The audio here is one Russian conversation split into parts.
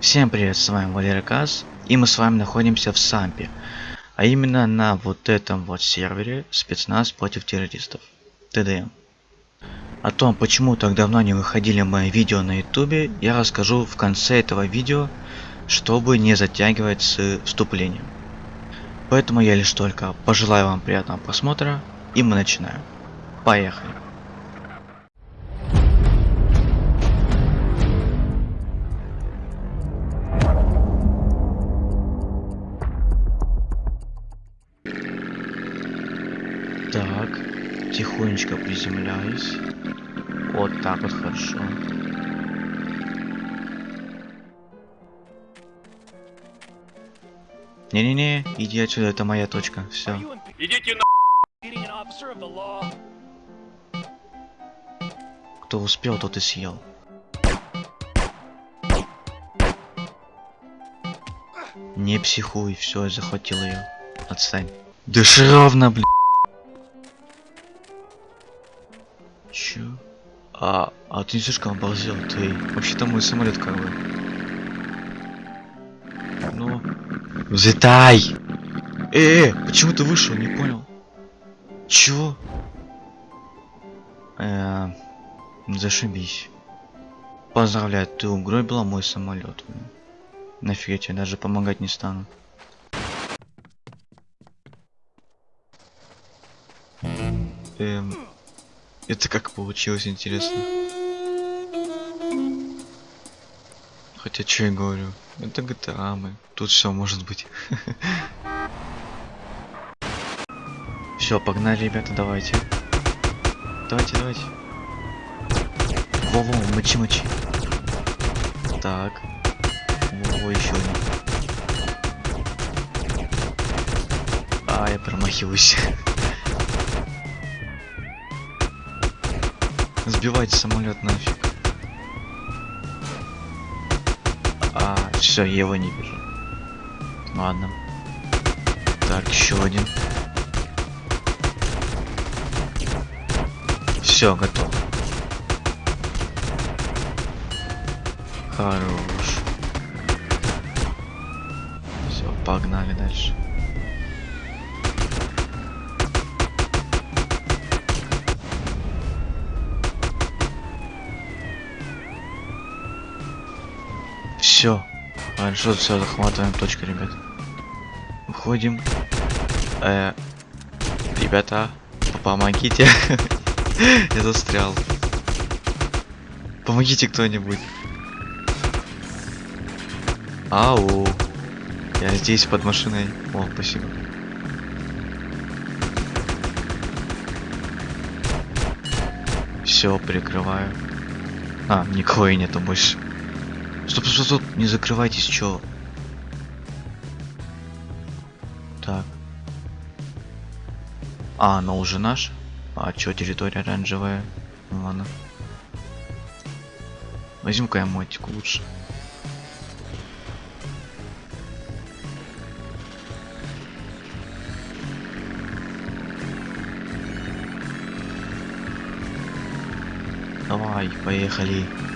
Всем привет, с вами Валерий Каз, и мы с вами находимся в Сампе, а именно на вот этом вот сервере спецназ против террористов, ТДМ. О том, почему так давно не выходили мои видео на ютубе, я расскажу в конце этого видео, чтобы не затягивать с вступлением. Поэтому я лишь только пожелаю вам приятного просмотра, и мы начинаем. Поехали! Тихонечко приземляюсь. Вот так вот хорошо. Не-не-не, иди отсюда, это моя точка. Все. Идите на Кто успел, тот и съел. Не психуй, все, я захватил ее. Отстань. Дыши ровно, блин. А, а ты слишком обалдел, ты. Вообще-то мой самолет как бы. Ну. Взлетай! Э, э, почему ты вышел, не понял? Чё? Э, зашибись. Поздравляю, ты угробила мой самолет. Нафиг я тебе даже помогать не стану. Эм, это как получилось, интересно. Хотя, что я говорю? Это GTA мы. Тут все может быть. Все, погнали, ребята, давайте. Давайте, давайте. Во-во, мочи-мочи. Так. Во-во, еще один. А, я промахиваюсь. Сбивайте самолет нафиг. А, все, я его не вижу. Ладно. Так, еще один. Все, готов. Хорош. Все, погнали дальше. Все. Хорошо, все, захватываем точку, ребят. Выходим. Э, ребята, помогите. Я застрял. Помогите кто-нибудь. Ау. Я здесь под машиной. О, спасибо. Все, прикрываю. А, никого и нету больше. Стоп, стоп, стоп, не закрывайтесь, чё? Так. А, она уже наша? А чё, территория оранжевая? Ну ладно. Возьму-ка я лучше. Давай, поехали.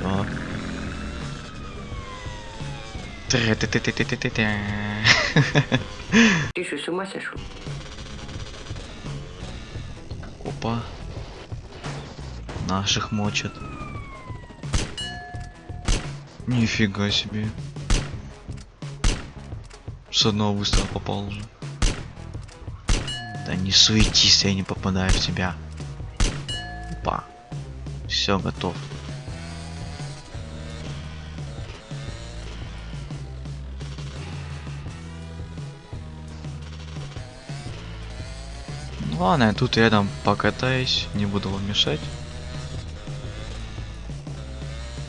Все. Ты что, с ума сошел? Опа. Наших мочат. Нифига себе. С одного выстрела попал уже. Да не суетись, я не попадаю в тебя. Опа. Все, готов. Ладно, я тут рядом покатаюсь, не буду вам мешать.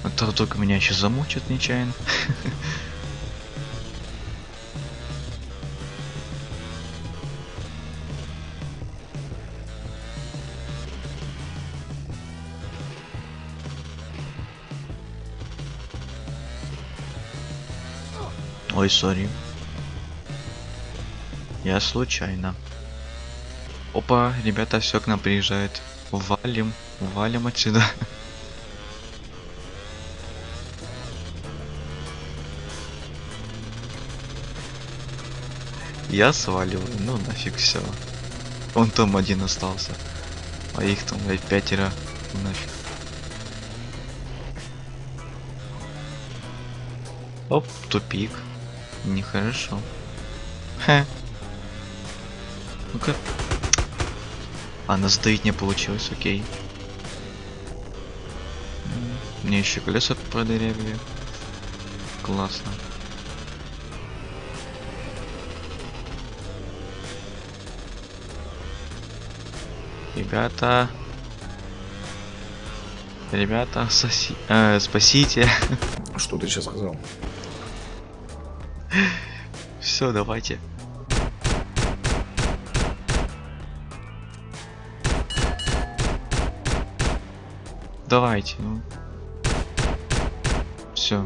А то только меня еще замучат нечаянно. Ой, сори. Я случайно. Опа, ребята, все к нам приезжает. Валим, валим отсюда. Я сваливаю, ну нафиг все. Он там один остался. А их там, блядь, пятеро. Ну нафиг. Оп, тупик. Нехорошо. Ха. Ну-ка. А, нас сдавить не получилось, окей. Мне еще колеса продырявили. Классно. Ребята. Ребята, соси... э, спасите. Что ты сейчас сказал? Все, давайте. Давайте, ну. Все.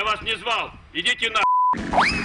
Я вас не звал! Идите на...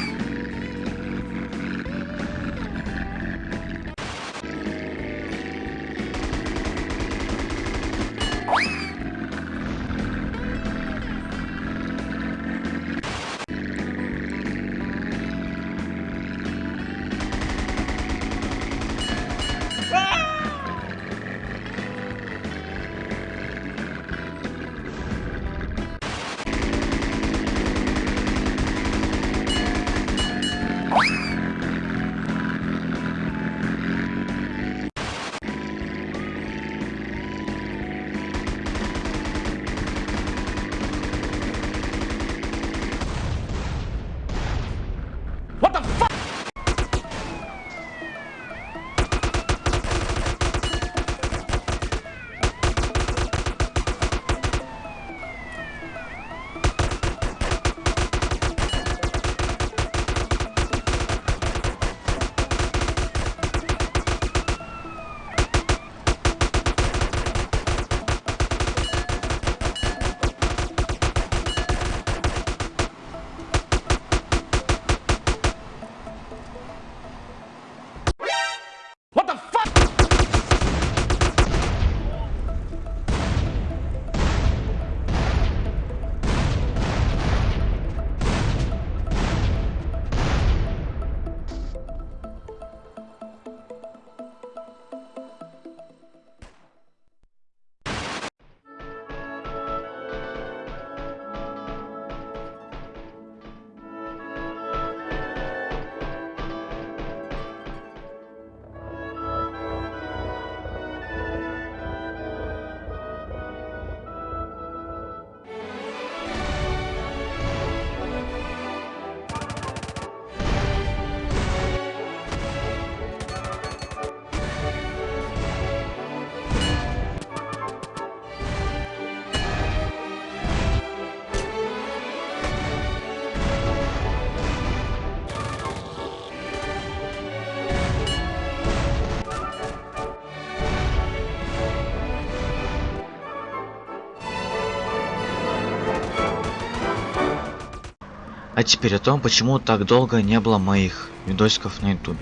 теперь о том, почему так долго не было моих видосиков на ютубе.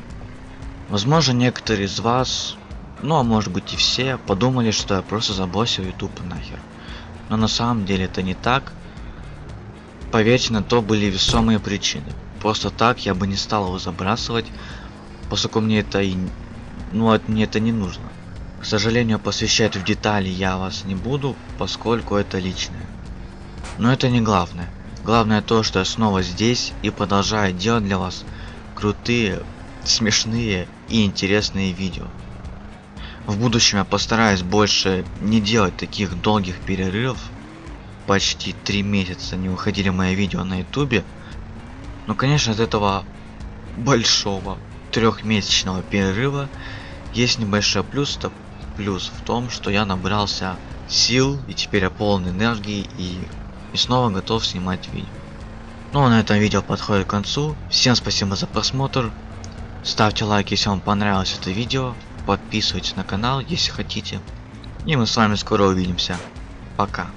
Возможно, некоторые из вас, ну а может быть и все, подумали, что я просто забросил YouTube нахер. Но на самом деле это не так. Поверьте, на то были весомые причины. Просто так я бы не стал его забрасывать, поскольку мне это и... Ну, мне это не нужно. К сожалению, посвящать в детали я вас не буду, поскольку это личное. Но это не главное. Главное то, что я снова здесь и продолжаю делать для вас крутые, смешные и интересные видео. В будущем я постараюсь больше не делать таких долгих перерывов. Почти три месяца не выходили мои видео на ютубе. Но конечно от этого большого трехмесячного перерыва есть небольшой плюс, то плюс в том, что я набрался сил и теперь я полон энергии и, и снова готов снимать видео. Ну а на этом видео подходит к концу. Всем спасибо за просмотр. Ставьте лайк, если вам понравилось это видео. Подписывайтесь на канал, если хотите. И мы с вами скоро увидимся. Пока.